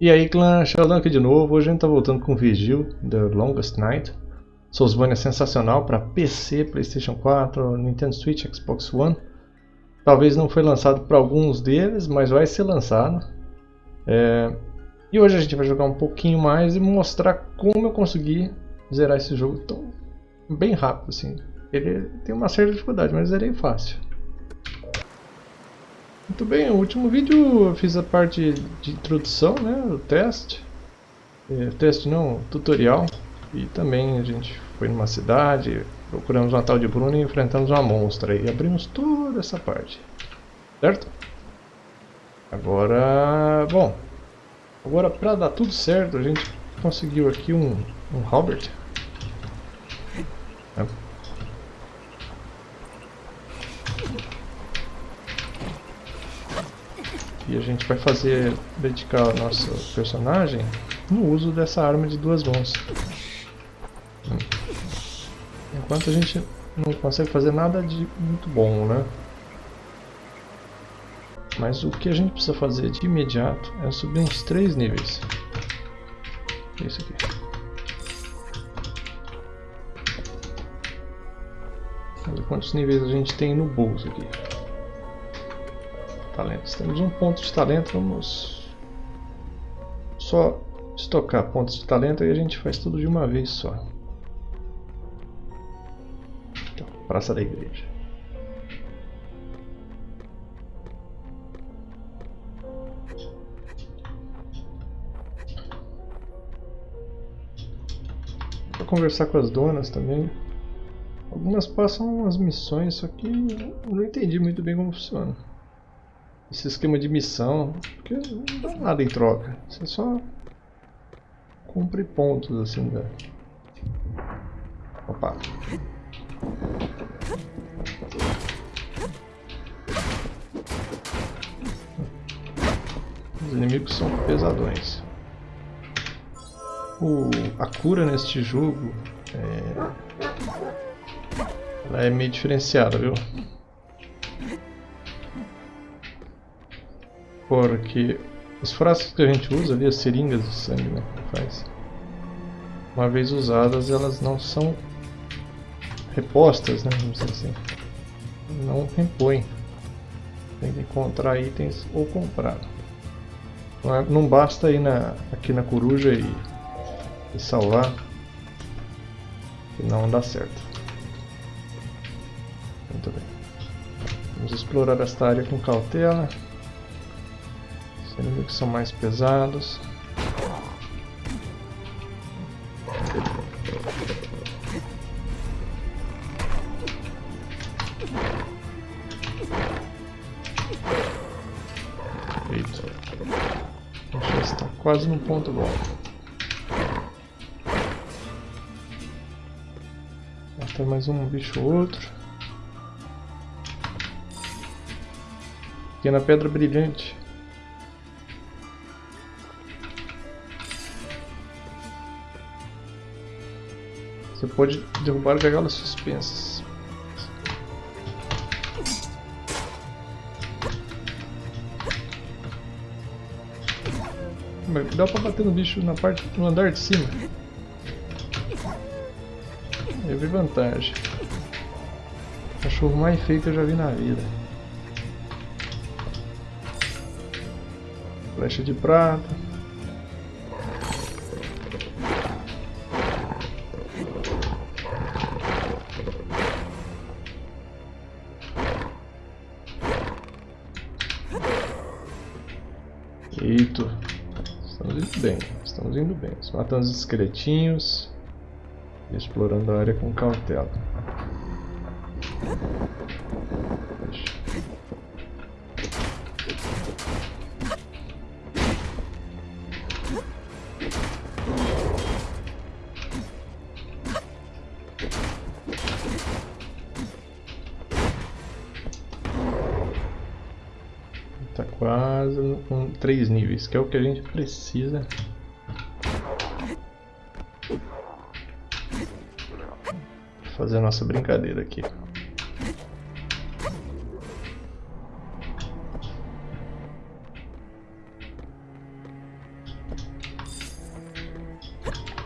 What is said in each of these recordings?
E aí clã, Sheldon aqui de novo, hoje a gente tá voltando com Vigil, The Longest Night. Soulsborne é sensacional para PC, Playstation 4, Nintendo Switch, Xbox One. Talvez não foi lançado para alguns deles, mas vai ser lançado. É... E hoje a gente vai jogar um pouquinho mais e mostrar como eu consegui zerar esse jogo tão bem rápido assim. Ele tem uma certa dificuldade, mas zerei fácil muito bem, no último vídeo eu fiz a parte de introdução, né, o teste. É, teste não, tutorial. E também a gente foi numa cidade, procuramos uma tal de Bruno e enfrentamos uma monstra. E abrimos toda essa parte. Certo? Agora, bom, agora para dar tudo certo a gente conseguiu aqui um, um Robert. E a gente vai fazer, dedicar o nosso personagem no uso dessa arma de duas mãos. Enquanto a gente não consegue fazer nada de muito bom, né? Mas o que a gente precisa fazer de imediato é subir uns três níveis. Isso aqui. Quantos níveis a gente tem no bolso aqui talentos. Temos um ponto de talento, vamos só estocar pontos de talento e a gente faz tudo de uma vez só. Então, Praça da Igreja. Vou conversar com as donas também. Algumas passam umas missões, só que não entendi muito bem como funciona esse esquema de missão, porque não dá nada em troca. Você só cumpre pontos assim da. Opa! Os inimigos são pesadões. O, a cura neste jogo é, ela é meio diferenciada, viu? Porque os frascos que a gente usa ali, as seringas de sangue, né, faz. Uma vez usadas, elas não são repostas, né, vamos dizer assim. Não repõem. Tem que encontrar itens ou comprar. Não, é, não basta ir na, aqui na coruja e, e salvar. Que não dá certo. Muito bem. Vamos explorar esta área com cautela inimigos são mais pesados. Eita. Já está quase no ponto bom. Tem mais um bicho ou outro. Pequena pedra brilhante. Você pode derrubar gaiolas suspensas. Dá pra bater no bicho na parte do andar de cima. Eu vi vantagem. Cachorro mais feio que eu já vi na vida. Flecha de prata. Eito. Estamos indo bem. Estamos indo bem. Matando os esqueletinhos. E explorando a área com cautela. quase três níveis, que é o que a gente precisa. Fazer a nossa brincadeira aqui.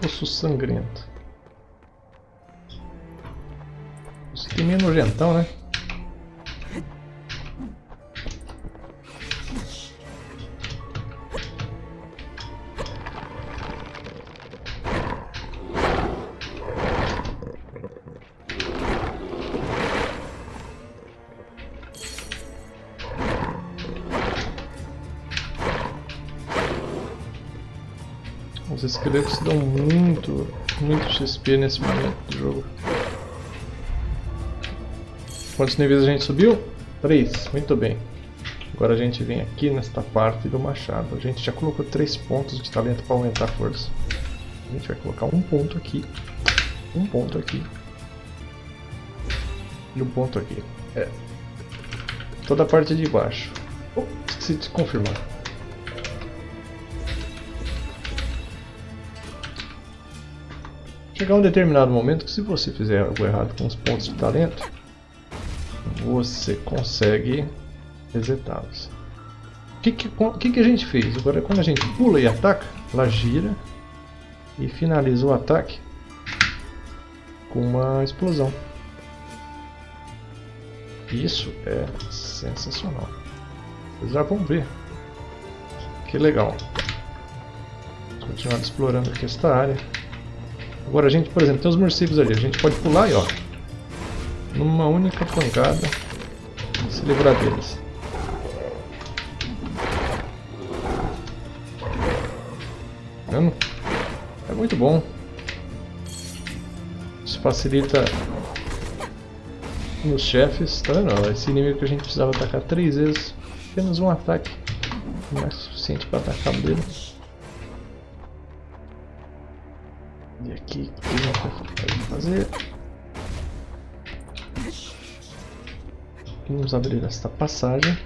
Poço sangrento. Isso aqui é meio nojentão, né? Os esqueletos dão muito, muito XP nesse momento do jogo. Quantos níveis a gente subiu? 3, muito bem. Agora a gente vem aqui nesta parte do machado. A gente já colocou 3 pontos de talento para aumentar a força. A gente vai colocar um ponto aqui, um ponto aqui e um ponto aqui. É. Toda a parte de baixo. Oh, esqueci de confirmar. Chegar um determinado momento que se você fizer algo errado com os pontos de talento, você consegue resetá-los. O que, que, que, que a gente fez? Agora quando a gente pula e ataca, ela gira e finaliza o ataque com uma explosão. Isso é sensacional. Vocês já vão ver. Que legal. Vamos continuar explorando aqui esta área. Agora a gente, por exemplo, tem os morcegos ali. A gente pode pular e ó, numa única pancada, se livrar deles. Vendo? É muito bom. Isso facilita nos chefes, tá vendo? Esse inimigo que a gente precisava atacar três vezes, apenas um ataque não é suficiente para atacar dele. E aqui, o que gente vai fazer? Vamos abrir esta passagem.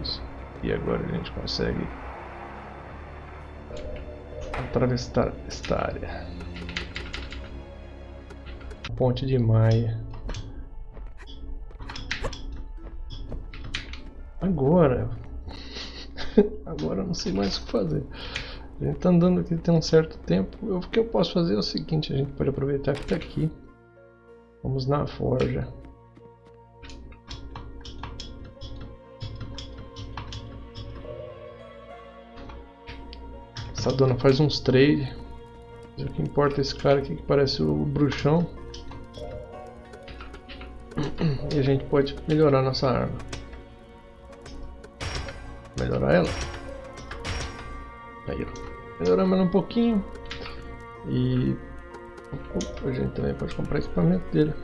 Isso. E agora a gente consegue atravessar esta área. Ponte de Maia. Agora. Agora eu não sei mais o que fazer. A gente tá andando aqui tem um certo tempo. O que eu posso fazer é o seguinte, a gente pode aproveitar que tá aqui. Vamos na forja. Essa dona faz uns trade. O que importa é esse cara aqui que parece o bruxão. E a gente pode melhorar nossa arma. Melhorar ela. Ela um pouquinho. E a gente também pode comprar equipamento dele.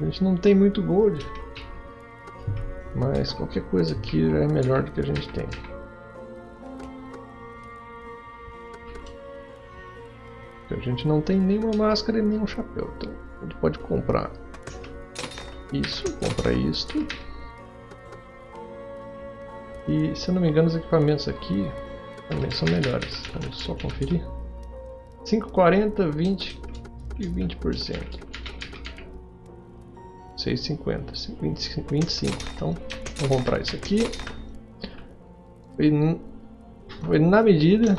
A gente não tem muito gold. Mas qualquer coisa aqui já é melhor do que a gente tem. A gente não tem nenhuma máscara e nenhum chapéu. Então a gente pode comprar isso, comprar isto. E se eu não me engano os equipamentos aqui também são melhores. Vamos só conferir. 5,40, 20 e 20%. 6,50, 25, 25. Então, vamos comprar isso aqui. Foi, foi na medida.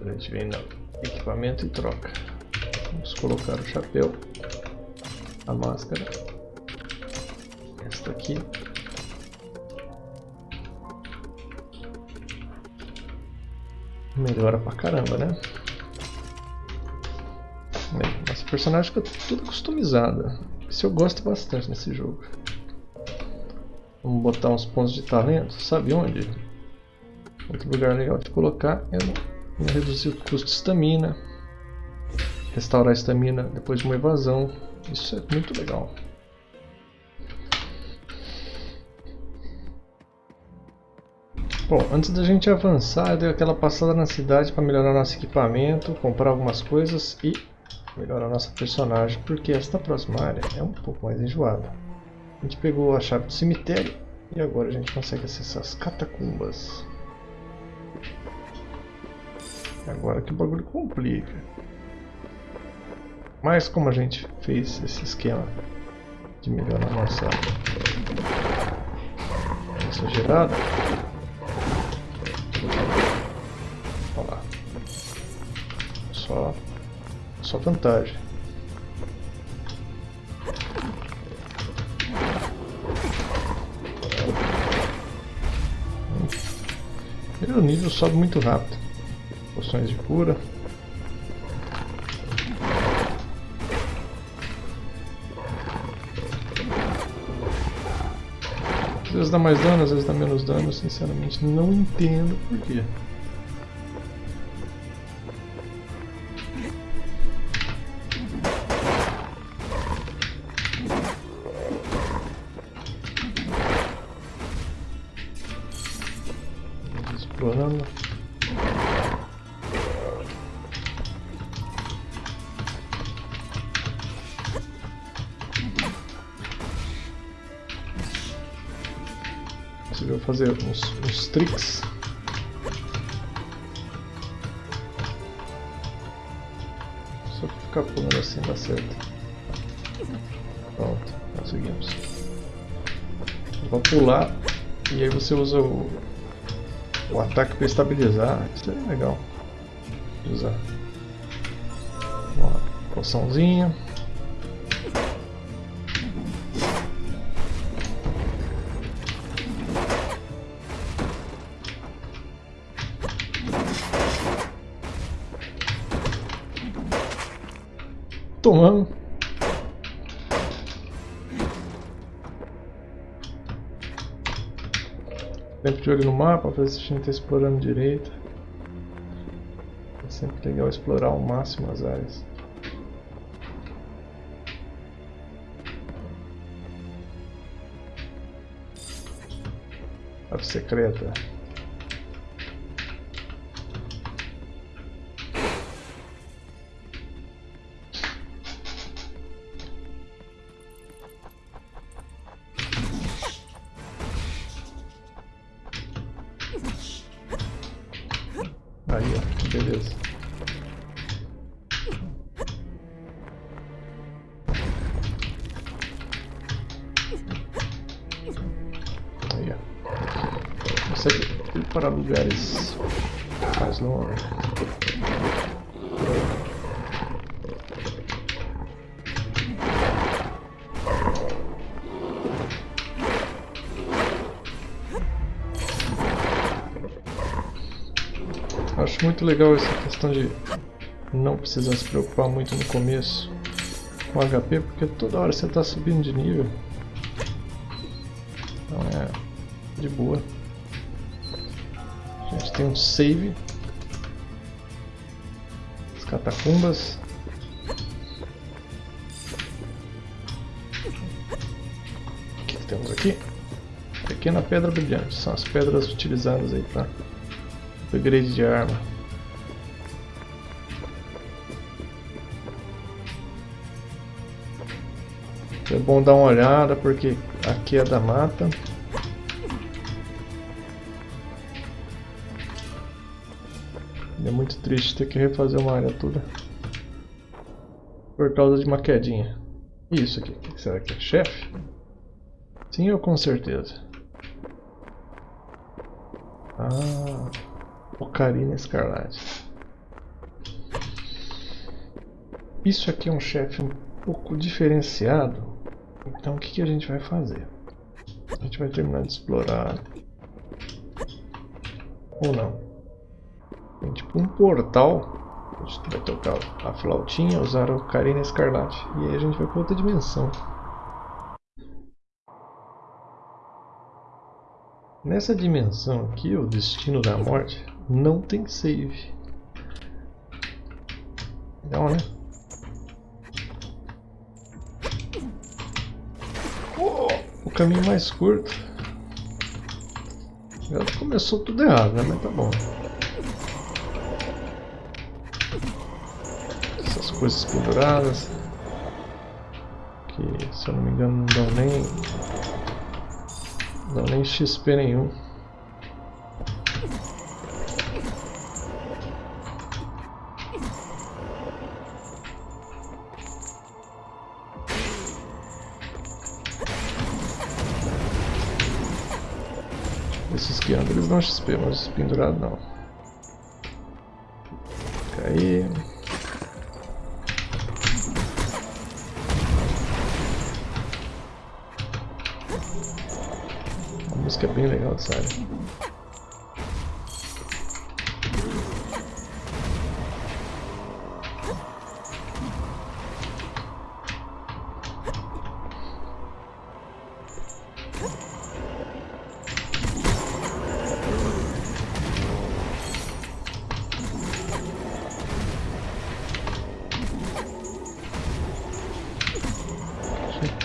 A gente vem no equipamento e troca. Vamos colocar o chapéu, a máscara, esta aqui. Melhora pra caramba, né? Nossa personagem fica tudo customizada. Isso eu gosto bastante nesse jogo. Vamos botar uns pontos de talento. Sabe onde? Outro lugar legal de colocar é reduzir o custo de estamina. Restaurar a estamina depois de uma evasão. Isso é muito legal. Bom, antes da gente avançar, eu dei aquela passada na cidade para melhorar nosso equipamento, comprar algumas coisas e melhorar nossa personagem, porque esta próxima área é um pouco mais enjoada. A gente pegou a chave do cemitério e agora a gente consegue acessar as catacumbas. Agora que o bagulho complica. Mas como a gente fez esse esquema de melhorar nossa, nossa gerada, Só, só vantagem. Primeiro nível sobe muito rápido. Poções de cura. Às vezes dá mais dano, às vezes dá menos dano, sinceramente não entendo porquê. Pular e aí você usa o, o ataque para estabilizar. Isso é legal usar. Uma poçãozinha. Tomando. Sempre de olho no mapa, para ver se a gente está explorando direito. É sempre legal explorar ao máximo as áreas. Árvore secreta. Acho muito legal essa questão de não precisar se preocupar muito no começo com HP, porque toda hora você está subindo de nível. Então é de boa. A gente tem um save. As catacumbas. O que, que temos aqui? Pequena pedra brilhante. São as pedras utilizadas aí para upgrade de arma. É bom dar uma olhada porque aqui é da mata. É muito triste ter que refazer uma área toda por causa de uma quedinha. Isso aqui, será que é chefe? Sim, ou com certeza. Ah, Ocarina Escarlate. Isso aqui é um chefe um pouco diferenciado. Então o que, que a gente vai fazer? A gente vai terminar de explorar. Ou não. Tem tipo um portal. A gente vai tocar a flautinha, usar o Ocarina Escarlate. E aí a gente vai para outra dimensão. Nessa dimensão aqui, o Destino da Morte, não tem save. Legal, né? Oh, o caminho mais curto. Já começou tudo errado, né? Mas tá bom. Essas coisas penduradas. Que, se eu não me engano, não dão nem... Não nem XP nenhum. Esses que andam, eles dão XP, mas os pendurados não. Fica aí. Área.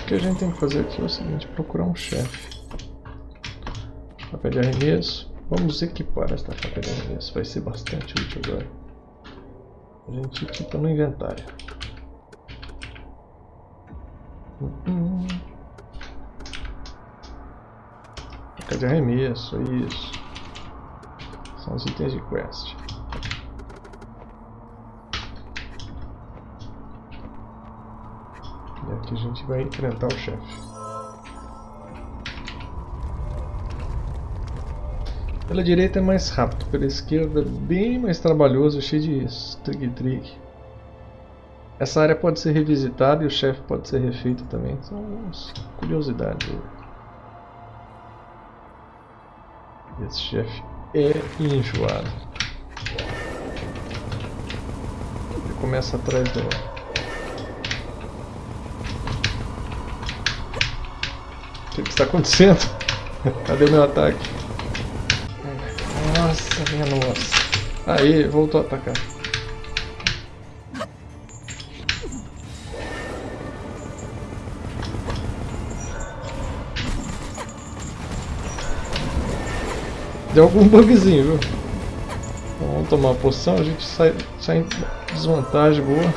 O que a gente tem que fazer aqui é o seguinte, procurar um chefe. Faca de arremesso. Vamos equipar esta faca de arremesso, vai ser bastante útil agora. A gente equipa no inventário. Faca de arremesso, isso. São os itens de quest. E aqui a gente vai enfrentar o chefe. Pela direita é mais rápido, pela esquerda é bem mais trabalhoso, cheio de trick-trick. Essa área pode ser revisitada e o chefe pode ser refeito também. São curiosidades. Esse chefe é enjoado. Ele começa atrás do O que, que está acontecendo? Cadê o meu ataque? Minha nossa. Aí, voltou a atacar. Deu algum bugzinho, viu? Vamos tomar uma poção, a gente sai, sai em desvantagem boa.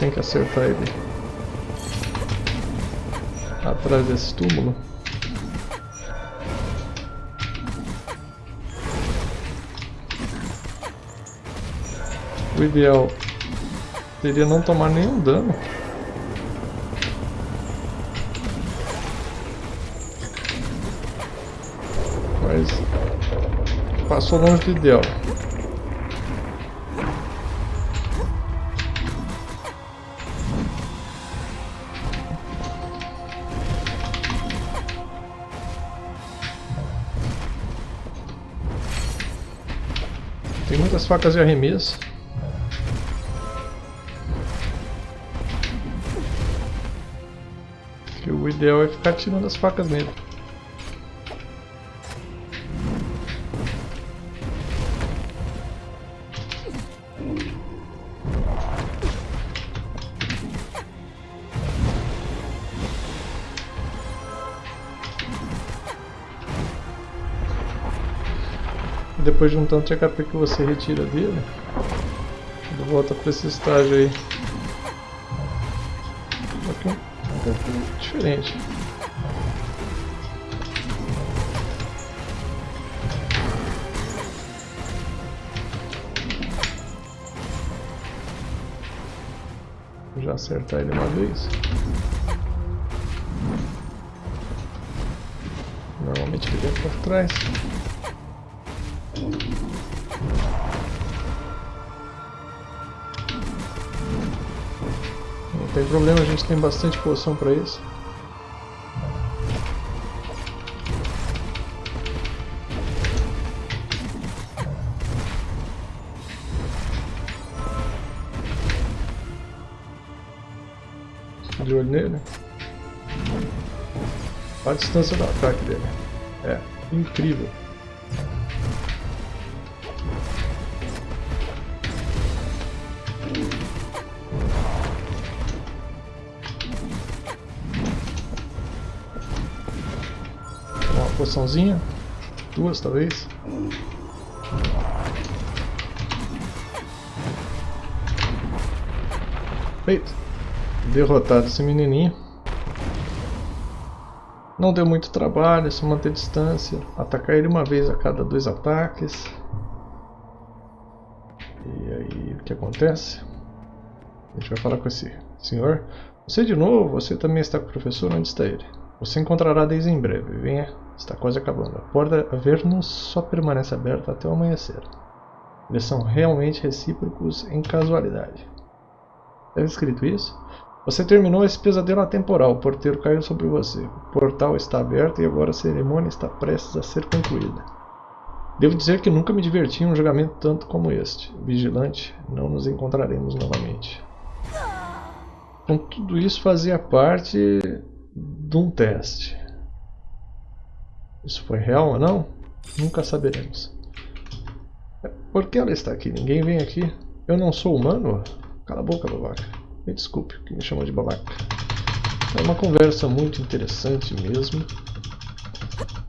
Tem que acertar ele atrás desse túmulo. Ideal seria não tomar nenhum dano. Mas passou longe do ideal. Tem muitas facas de arremesso. Ideal é ficar tirando as facas nele. depois de um tanto de HP que você retira dele, ele volta para esse estágio aí. Diferente. Já acertar ele uma vez. Normalmente ele vem por trás. Problema, a gente tem bastante poção para isso. De olho nele. A distância do ataque dele. É, incrível. Poçãozinha. Duas, talvez. Feito. Derrotado esse menininho. Não deu muito trabalho, é só manter distância. Atacar ele uma vez a cada dois ataques. E aí, o que acontece? A gente vai falar com esse senhor. Você de novo? Você também está com o professor? Onde está ele? Você encontrará desde em breve. Venha Está quase acabando. A porta Avernus só permanece aberta até o amanhecer. Eles são realmente recíprocos em casualidade. Deve escrito isso? Você terminou esse pesadelo atemporal. O porteiro caiu sobre você. O portal está aberto e agora a cerimônia está prestes a ser concluída. Devo dizer que nunca me diverti em um julgamento tanto como este. Vigilante, não nos encontraremos novamente. Então tudo isso fazia parte de um teste. Isso foi real ou não? Nunca saberemos. Por que ela está aqui? Ninguém vem aqui. Eu não sou humano? Cala a boca, babaca. Me desculpe que me chamou de babaca. É uma conversa muito interessante mesmo.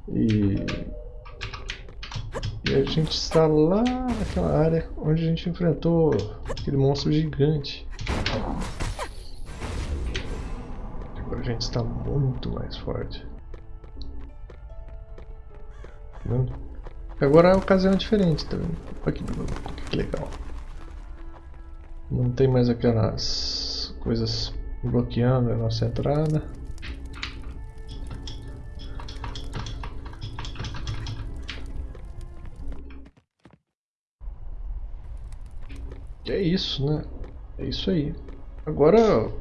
E... E a gente está lá naquela área onde a gente enfrentou aquele monstro gigante. Agora a gente está muito mais forte. Vendo? Agora a ocasião é diferente, tá vendo? Olha que, que legal. Não tem mais aquelas coisas bloqueando a nossa entrada. É isso, né? É isso aí. Agora,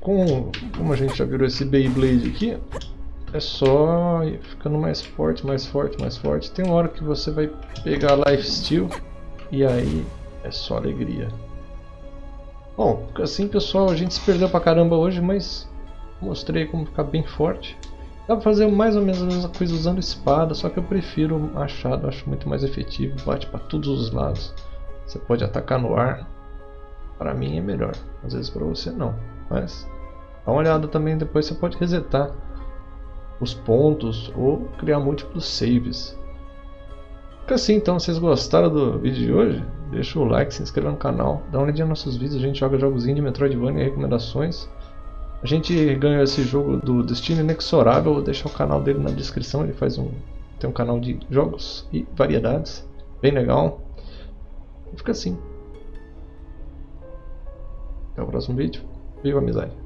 com, como a gente já virou esse Beyblade aqui, é só ficando mais forte, mais forte, mais forte. Tem uma hora que você vai pegar Life Steal e aí é só alegria. Bom, assim pessoal, a gente se perdeu pra caramba hoje, mas mostrei como ficar bem forte. Dá pra fazer mais ou menos a mesma coisa usando espada, só que eu prefiro machado, acho muito mais efetivo, bate para todos os lados. Você pode atacar no ar, para mim é melhor, às vezes para você não, mas dá uma olhada também, depois você pode resetar os pontos ou criar múltiplos saves. Fica assim então, vocês gostaram do vídeo de hoje? Deixa o like, se inscreva no canal, dá uma olhadinha nos nossos vídeos, a gente joga jogos de Metroidvania e recomendações. A gente ganhou esse jogo do Destino Inexorável, vou deixar o canal dele na descrição, ele faz um tem um canal de jogos e variedades, bem legal. Fica assim. Até o próximo vídeo. Viva a amizade!